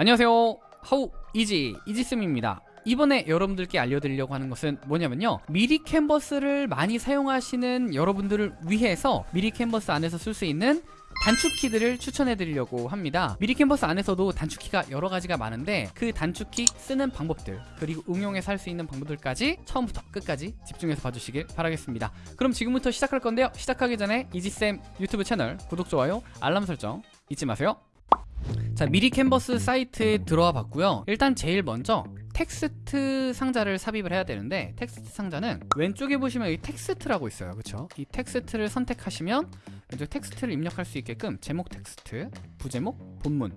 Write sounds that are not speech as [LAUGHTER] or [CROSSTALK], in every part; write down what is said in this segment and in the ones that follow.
안녕하세요. 하우 이지 이지쌤입니다. 이번에 여러분들께 알려드리려고 하는 것은 뭐냐면요. 미리 캔버스를 많이 사용하시는 여러분들을 위해서 미리 캔버스 안에서 쓸 수 있는 단축키들을 추천해 드리려고 합니다. 미리 캔버스 안에서도 단축키가 여러 가지가 많은데 그 단축키 쓰는 방법들 그리고 응용해서 할 수 있는 방법들까지 처음부터 끝까지 집중해서 봐주시길 바라겠습니다. 그럼 지금부터 시작할 건데요. 시작하기 전에 이지쌤 유튜브 채널 구독, 좋아요, 알람 설정 잊지 마세요 자 미리 캔버스 사이트에 들어와 봤고요. 일단 제일 먼저 텍스트 상자를 삽입을 해야 되는데 텍스트 상자는 왼쪽에 보시면 이 텍스트라고 있어요. 그쵸? 이 텍스트를 선택하시면 왼쪽 텍스트를 입력할 수 있게끔 제목 텍스트 부제목 본문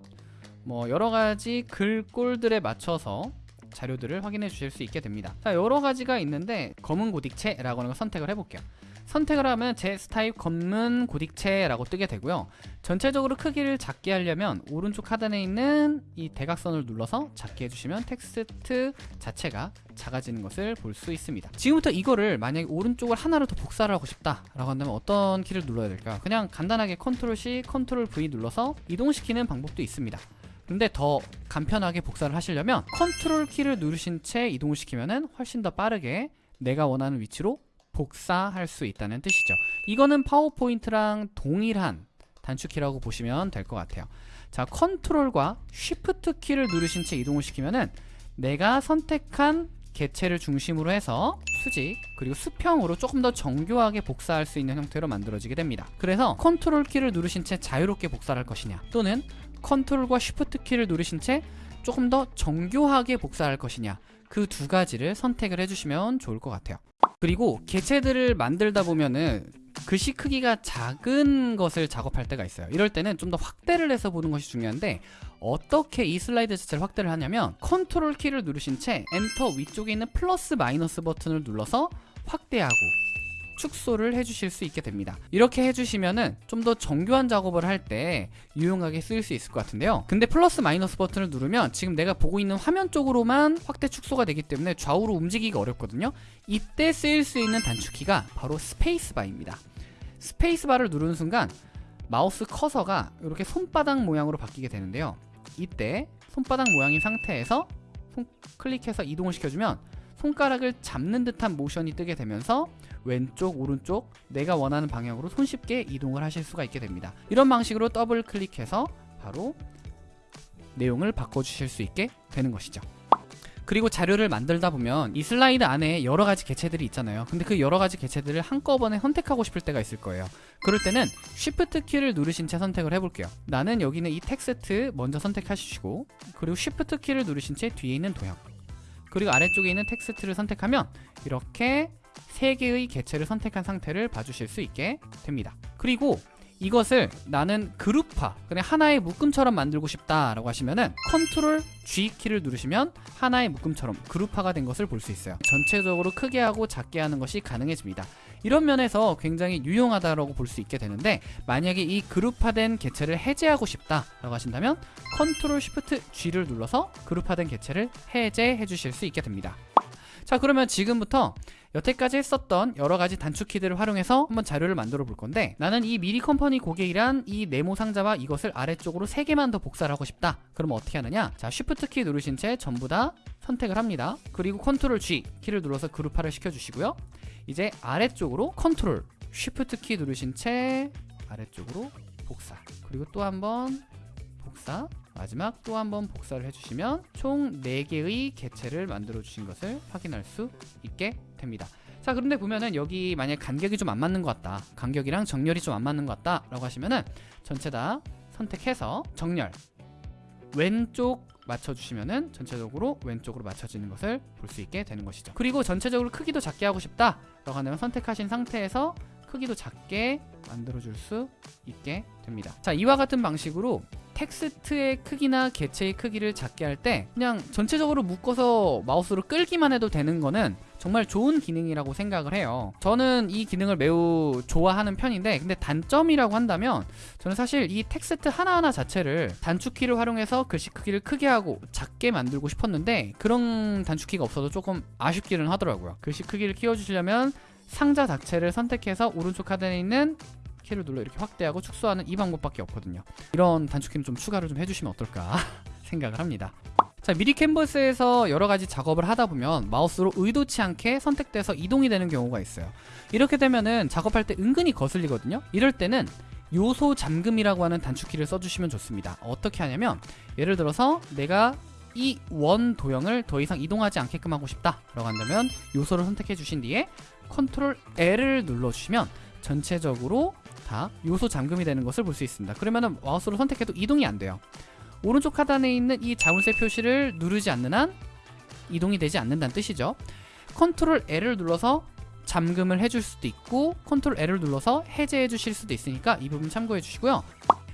뭐 여러가지 글꼴들에 맞춰서 자료들을 확인해 주실 수 있게 됩니다. 자 여러가지가 있는데 검은 고딕체라고 하는 걸 선택을 해볼게요 선택을 하면 제 스타일 검은 고딕체라고 뜨게 되고요. 전체적으로 크기를 작게 하려면 오른쪽 하단에 있는 이 대각선을 눌러서 작게 해주시면 텍스트 자체가 작아지는 것을 볼 수 있습니다. 지금부터 이거를 만약에 오른쪽을 하나로 더 복사를 하고 싶다 라고 한다면 어떤 키를 눌러야 될까요? 그냥 간단하게 컨트롤 C, 컨트롤 V 눌러서 이동시키는 방법도 있습니다. 근데 더 간편하게 복사를 하시려면 컨트롤 키를 누르신 채 이동을 시키면 훨씬 더 빠르게 내가 원하는 위치로 복사할 수 있다는 뜻이죠. 이거는 파워포인트랑 동일한 단축키라고 보시면 될 것 같아요. 자 컨트롤과 쉬프트 키를 누르신 채 이동을 시키면은 내가 선택한 개체를 중심으로 해서 수직 그리고 수평으로 조금 더 정교하게 복사할 수 있는 형태로 만들어지게 됩니다. 그래서 컨트롤 키를 누르신 채 자유롭게 복사를 할 것이냐 또는 컨트롤과 쉬프트 키를 누르신 채 조금 더 정교하게 복사할 것이냐 그 두 가지를 선택을 해주시면 좋을 것 같아요 그리고 개체들을 만들다 보면은 글씨 크기가 작은 것을 작업할 때가 있어요. 이럴 때는 좀 더 확대를 해서 보는 것이 중요한데 어떻게 이 슬라이드 자체를 확대를 하냐면 컨트롤 키를 누르신 채 엔터 위쪽에 있는 플러스 마이너스 버튼을 눌러서 확대하고 축소를 해주실 수 있게 됩니다. 이렇게 해주시면은 좀 더 정교한 작업을 할 때 유용하게 쓰일 수 있을 것 같은데요. 근데 플러스 마이너스 버튼을 누르면 지금 내가 보고 있는 화면 쪽으로만 확대 축소가 되기 때문에 좌우로 움직이기가 어렵거든요. 이때 쓰일 수 있는 단축키가 바로 스페이스바입니다. 스페이스바를 누르는 순간 마우스 커서가 이렇게 손바닥 모양으로 바뀌게 되는데요. 이때 손바닥 모양인 상태에서 손 클릭해서 이동을 시켜주면 손가락을 잡는 듯한 모션이 뜨게 되면서 왼쪽 오른쪽 내가 원하는 방향으로 손쉽게 이동을 하실 수가 있게 됩니다. 이런 방식으로 더블 클릭해서 바로 내용을 바꿔주실 수 있게 되는 것이죠. 그리고 자료를 만들다 보면 이 슬라이드 안에 여러 가지 개체들이 있잖아요. 근데 그 여러 가지 개체들을 한꺼번에 선택하고 싶을 때가 있을 거예요. 그럴 때는 Shift 키를 누르신 채 선택을 해볼게요. 나는 여기는 이 텍스트 먼저 선택하시고 그리고 Shift 키를 누르신 채 뒤에 있는 도형 그리고 아래쪽에 있는 텍스트를 선택하면 이렇게 세 개의 개체를 선택한 상태를 봐주실 수 있게 됩니다. 그리고 이것을 나는 그룹화 그냥 하나의 묶음처럼 만들고 싶다라고 하시면은 컨트롤 G 키를 누르시면 하나의 묶음처럼 그룹화가 된 것을 볼 수 있어요. 전체적으로 크게 하고 작게 하는 것이 가능해집니다. 이런 면에서 굉장히 유용하다고 볼 수 있게 되는데 만약에 이 그룹화된 개체를 해제하고 싶다라고 하신다면 컨트롤 쉬프트 G를 눌러서 그룹화된 개체를 해제해 주실 수 있게 됩니다. 자 그러면 지금부터 여태까지 했었던 여러가지 단축키들을 활용해서 한번 자료를 만들어 볼 건데 나는 이 미리 컴퍼니 고객이란 이 네모 상자와 이것을 아래쪽으로 3개만 더 복사를 하고 싶다. 그러면 어떻게 하느냐? 자 쉬프트 키 누르신 채 전부 다 선택을 합니다. 그리고 컨트롤 G 키를 눌러서 그룹화를 시켜주시고요. 이제 아래쪽으로 컨트롤 쉬프트 키 누르신 채 아래쪽으로 복사. 그리고 또 한번 복사 마지막 또 한 번 복사를 해주시면 총 4개의 개체를 만들어 주신 것을 확인할 수 있게 됩니다. 자 그런데 보면은 여기 만약 간격이 좀 안 맞는 것 같다 간격이랑 정렬이 좀 안 맞는 것 같다 라고 하시면은 전체 다 선택해서 정렬 왼쪽 맞춰주시면은 전체적으로 왼쪽으로 맞춰지는 것을 볼 수 있게 되는 것이죠. 그리고 전체적으로 크기도 작게 하고 싶다 라고 하면 선택하신 상태에서 크기도 작게 만들어 줄 수 있게 됩니다. 자 이와 같은 방식으로 텍스트의 크기나 개체의 크기를 작게 할 때 그냥 전체적으로 묶어서 마우스로 끌기만 해도 되는 거는 정말 좋은 기능이라고 생각을 해요. 저는 이 기능을 매우 좋아하는 편인데 근데 단점이라고 한다면 저는 사실 이 텍스트 하나하나 자체를 단축키를 활용해서 글씨 크기를 크게 하고 작게 만들고 싶었는데 그런 단축키가 없어서 조금 아쉽기는 하더라고요. 글씨 크기를 키워주시려면 상자 자체를 선택해서 오른쪽 하단에 있는 키를 눌러 이렇게 확대하고 축소하는 이 방법밖에 없거든요 이런 단축키는 좀 추가를 좀 해주시면 어떨까 [LAUGHS] 생각을 합니다. 자 미리 캔버스에서 여러 가지 작업을 하다 보면 마우스로 의도치 않게 선택돼서 이동이 되는 경우가 있어요. 이렇게 되면은 작업할 때 은근히 거슬리거든요. 이럴 때는 요소 잠금이라고 하는 단축키를 써주시면 좋습니다. 어떻게 하냐면 예를 들어서 내가 이 원 도형을 더 이상 이동하지 않게끔 하고 싶다 라고 한다면 요소를 선택해 주신 뒤에 컨트롤 L을 눌러주시면 전체적으로 다 요소 잠금이 되는 것을 볼 수 있습니다. 그러면은 마우스로 선택해도 이동이 안 돼요. 오른쪽 하단에 있는 이 자물쇠 표시를 누르지 않는 한 이동이 되지 않는다는 뜻이죠. 컨트롤 L을 눌러서 잠금을 해줄 수도 있고 컨트롤 L을 눌러서 해제해 주실 수도 있으니까 이 부분 참고해 주시고요.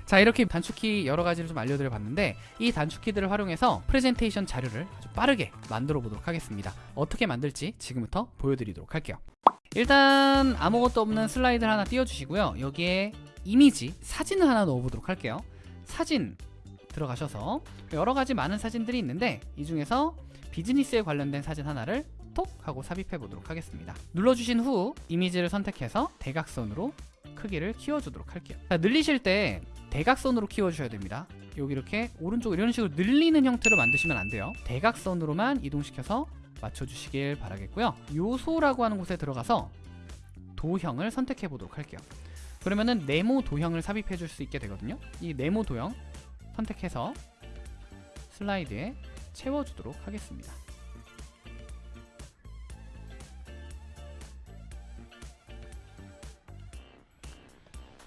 자 이렇게 단축키 여러 가지를 좀 알려드려 봤는데 이 단축키들을 활용해서 프레젠테이션 자료를 아주 빠르게 만들어 보도록 하겠습니다. 어떻게 만들지 지금부터 보여드리도록 할게요. 일단 아무것도 없는 슬라이드를 하나 띄워주시고요. 여기에 이미지, 사진을 하나 넣어보도록 할게요. 사진 들어가셔서 여러 가지 많은 사진들이 있는데 이 중에서 비즈니스에 관련된 사진 하나를 톡 하고 삽입해 보도록 하겠습니다. 눌러주신 후 이미지를 선택해서 대각선으로 크기를 키워주도록 할게요. 자, 늘리실 때 대각선으로 키워주셔야 됩니다. 여기 이렇게 오른쪽 이런 식으로 늘리는 형태로 만드시면 안 돼요. 대각선으로만 이동시켜서 맞춰주시길 바라겠고요. 요소라고 하는 곳에 들어가서 도형을 선택해 보도록 할게요. 그러면은 네모 도형을 삽입해 줄 수 있게 되거든요. 이 네모 도형 선택해서 슬라이드에 채워주도록 하겠습니다.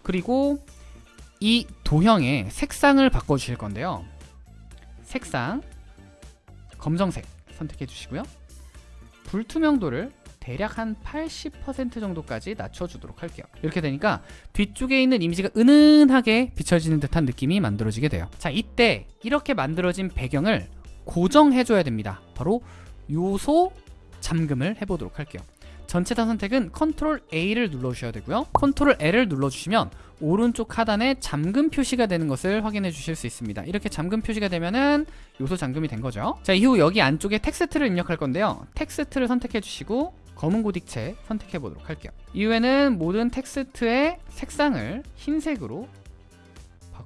그리고 이 도형의 색상을 바꿔 주실 건데요. 색상 검정색 선택해 주시고요. 불투명도를 대략 한 80% 정도까지 낮춰주도록 할게요. 이렇게 되니까 뒤쪽에 있는 이미지가 은은하게 비춰지는 듯한 느낌이 만들어지게 돼요. 자, 이때 이렇게 만들어진 배경을 고정해줘야 됩니다. 바로 요소 잠금을 해보도록 할게요. 전체 다 선택은 컨트롤 A를 눌러주셔야 되고요. 컨트롤 L을 눌러주시면 오른쪽 하단에 잠금 표시가 되는 것을 확인해 주실 수 있습니다. 이렇게 잠금 표시가 되면은 요소 잠금이 된 거죠. 자, 이후 여기 안쪽에 텍스트를 입력할 건데요. 텍스트를 선택해 주시고 검은 고딕체 선택해 보도록 할게요. 이후에는 모든 텍스트의 색상을 흰색으로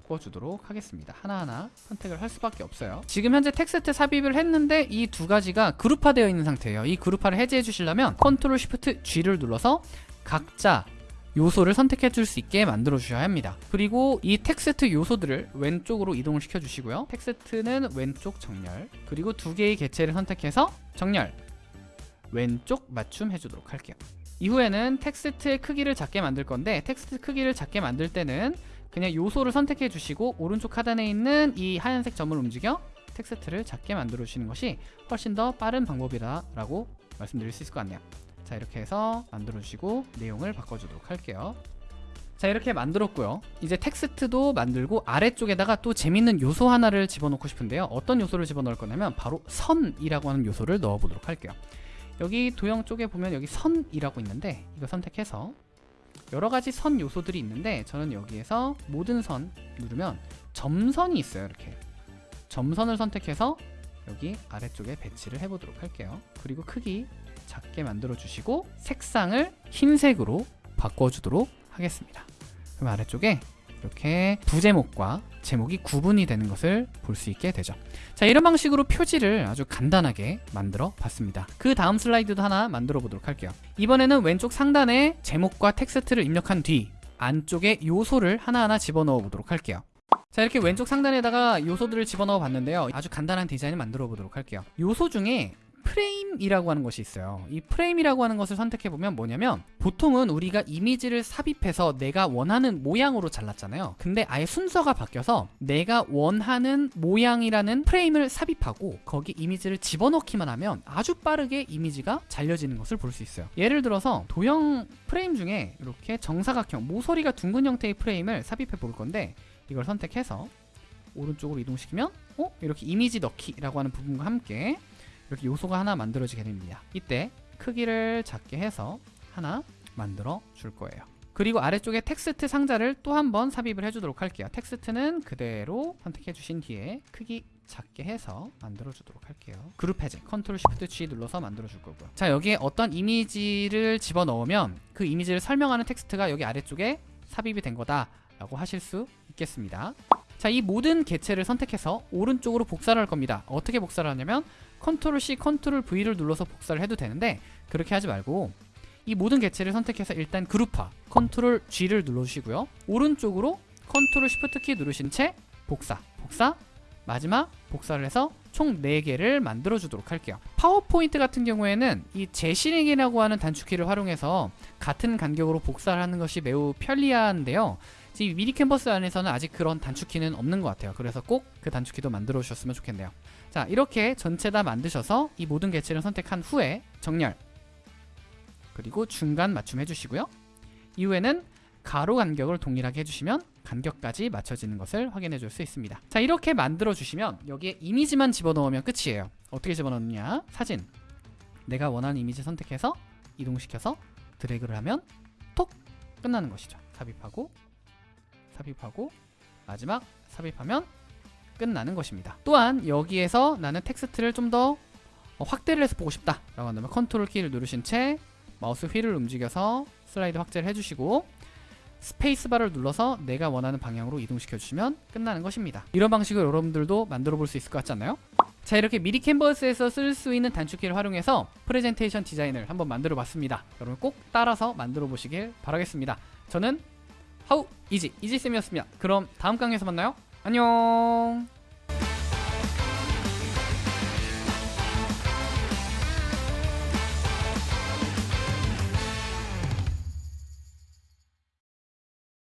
바꿔주도록 하겠습니다. 하나하나 선택을 할 수밖에 없어요. 지금 현재 텍스트 삽입을 했는데 이 두 가지가 그룹화되어 있는 상태예요. 이 그룹화를 해제해 주시려면 컨트롤 쉬프트 G를 눌러서 각자 요소를 선택해 줄 수 있게 만들어 주셔야 합니다. 그리고 이 텍스트 요소들을 왼쪽으로 이동을 시켜 주시고요. 텍스트는 왼쪽 정렬, 그리고 두 개의 개체를 선택해서 정렬, 왼쪽 맞춤 해주도록 할게요. 이후에는 텍스트의 크기를 작게 만들 건데 텍스트 크기를 작게 만들 때는 그냥 요소를 선택해 주시고 오른쪽 하단에 있는 이 하얀색 점을 움직여 텍스트를 작게 만들어 주시는 것이 훨씬 더 빠른 방법이다 라고 말씀드릴 수 있을 것 같네요. 자 이렇게 해서 만들어 주시고 내용을 바꿔주도록 할게요. 자 이렇게 만들었고요. 이제 텍스트도 만들고 아래쪽에다가 또 재밌는 요소 하나를 집어넣고 싶은데요. 어떤 요소를 집어넣을 거냐면 바로 선이라고 하는 요소를 넣어 보도록 할게요. 여기 도형 쪽에 보면 여기 선이라고 있는데 이거 선택해서 여러 가지 선 요소들이 있는데 저는 여기에서 모든 선 누르면 점선이 있어요 이렇게. 점선을 선택해서 여기 아래쪽에 배치를 해보도록 할게요. 그리고 크기 작게 만들어 주시고 색상을 흰색으로 바꿔주도록 하겠습니다. 그럼 아래쪽에 이렇게 부제목과 제목이 구분이 되는 것을 볼 수 있게 되죠. 자 이런 방식으로 표지를 아주 간단하게 만들어 봤습니다. 그 다음 슬라이드도 하나 만들어 보도록 할게요. 이번에는 왼쪽 상단에 제목과 텍스트를 입력한 뒤 안쪽에 요소를 하나하나 집어넣어 보도록 할게요. 자 이렇게 왼쪽 상단에다가 요소들을 집어넣어 봤는데요. 아주 간단한 디자인을 만들어 보도록 할게요. 요소 중에 프레임이라고 하는 것이 있어요. 이 프레임이라고 하는 것을 선택해 보면 뭐냐면 보통은 우리가 이미지를 삽입해서 내가 원하는 모양으로 잘랐잖아요. 근데 아예 순서가 바뀌어서 내가 원하는 모양이라는 프레임을 삽입하고 거기 이미지를 집어넣기만 하면 아주 빠르게 이미지가 잘려지는 것을 볼 수 있어요. 예를 들어서 도형 프레임 중에 이렇게 정사각형 모서리가 둥근 형태의 프레임을 삽입해 볼 건데 이걸 선택해서 오른쪽으로 이동시키면 어? 이렇게 이미지 넣기라고 하는 부분과 함께 이렇게 요소가 하나 만들어지게 됩니다. 이때 크기를 작게 해서 하나 만들어 줄 거예요. 그리고 아래쪽에 텍스트 상자를 또 한 번 삽입을 해주도록 할게요. 텍스트는 그대로 선택해 주신 뒤에 크기 작게 해서 만들어 주도록 할게요. 그룹 해제 컨트롤 시프트 G 눌러서 만들어 줄 거고요. 자 여기에 어떤 이미지를 집어 넣으면 그 이미지를 설명하는 텍스트가 여기 아래쪽에 삽입이 된 거다 라고 하실 수 있겠습니다. 자, 이 모든 개체를 선택해서 오른쪽으로 복사를 할 겁니다. 어떻게 복사를 하냐면 컨트롤 C, 컨트롤 V를 눌러서 복사를 해도 되는데 그렇게 하지 말고 이 모든 개체를 선택해서 일단 그룹화 컨트롤 G를 눌러주시고요. 오른쪽으로 컨트롤 Shift 키 누르신 채 복사, 복사, 마지막 복사를 해서 총 4개를 만들어 주도록 할게요. 파워포인트 같은 경우에는 이 재실행이라고 하는 단축키를 활용해서 같은 간격으로 복사를 하는 것이 매우 편리한데요. 지금 미리 캔버스 안에서는 아직 그런 단축키는 없는 것 같아요. 그래서 꼭 그 단축키도 만들어 주셨으면 좋겠네요. 자, 이렇게 전체 다 만드셔서 이 모든 개체를 선택한 후에 정렬 그리고 중간 맞춤 해주시고요. 이후에는 가로 간격을 동일하게 해주시면 간격까지 맞춰지는 것을 확인해 줄 수 있습니다. 자, 이렇게 만들어 주시면 여기에 이미지만 집어넣으면 끝이에요. 어떻게 집어넣느냐? 사진. 내가 원하는 이미지 선택해서 이동시켜서 드래그를 하면 톡 끝나는 것이죠. 삽입하고 삽입하고 마지막 삽입하면 끝나는 것입니다. 또한 여기에서 나는 텍스트를 좀 더 확대를 해서 보고 싶다 라고 한다면 컨트롤 키를 누르신 채 마우스 휠을 움직여서 슬라이드 확대를 해주시고 스페이스바를 눌러서 내가 원하는 방향으로 이동시켜 주시면 끝나는 것입니다. 이런 방식으로 여러분들도 만들어 볼 수 있을 것 같지 않나요? 자 이렇게 미리 캔버스에서 쓸 수 있는 단축키를 활용해서 프레젠테이션 디자인을 한번 만들어 봤습니다. 여러분 꼭 따라서 만들어 보시길 바라겠습니다. 저는 하우 이지 이지쌤이었습니다. 그럼 다음 강의에서 만나요. 안녕